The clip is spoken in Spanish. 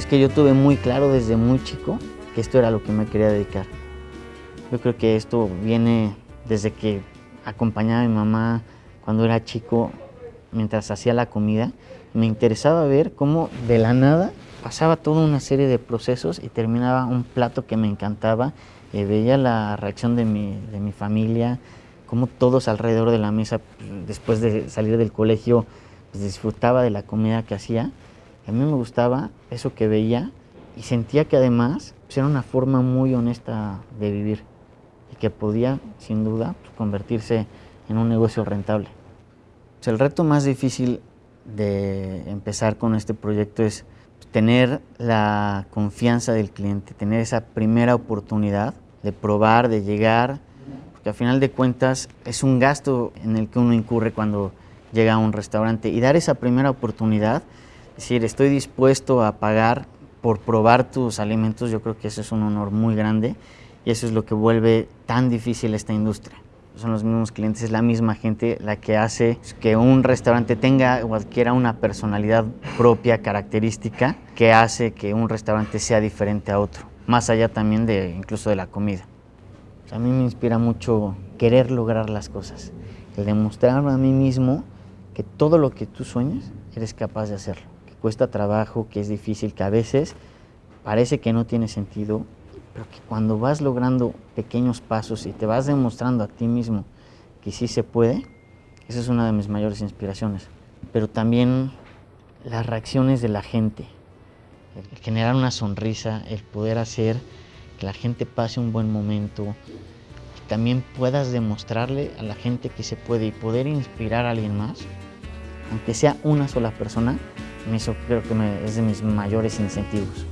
es que yo tuve muy claro desde muy chico que esto era lo que me quería dedicar. Yo creo que esto viene desde que acompañaba a mi mamá cuando era chico mientras hacía la comida. Me interesaba ver cómo de la nada pasaba toda una serie de procesos y terminaba un plato que me encantaba. y veía la reacción de mi, de mi familia, cómo todos alrededor de la mesa, pues, después de salir del colegio, pues, disfrutaba de la comida que hacía. A mí me gustaba eso que veía y sentía que además pues, era una forma muy honesta de vivir y que podía, sin duda, pues, convertirse en un negocio rentable. el reto más difícil de empezar con este proyecto es tener la confianza del cliente, tener esa primera oportunidad de probar, de llegar, porque al final de cuentas es un gasto en el que uno incurre cuando llega a un restaurante y dar esa primera oportunidad, es decir, estoy dispuesto a pagar por probar tus alimentos, yo creo que eso es un honor muy grande y eso es lo que vuelve tan difícil esta industria. Son los mismos clientes, es la misma gente la que hace que un restaurante tenga o adquiera una personalidad propia, característica, que hace que un restaurante sea diferente a otro, más allá también de incluso de la comida. A mí me inspira mucho querer lograr las cosas, el demostrarme a mí mismo que todo lo que tú sueñas eres capaz de hacerlo, cuesta trabajo, que es difícil, que a veces parece que no tiene sentido, pero que cuando vas logrando pequeños pasos y te vas demostrando a ti mismo que sí se puede, esa es una de mis mayores inspiraciones. Pero también las reacciones de la gente, generar una sonrisa, el poder hacer que la gente pase un buen momento, que también puedas demostrarle a la gente que se puede y poder inspirar a alguien más, aunque sea una sola persona, eso creo que es de mis mayores incentivos.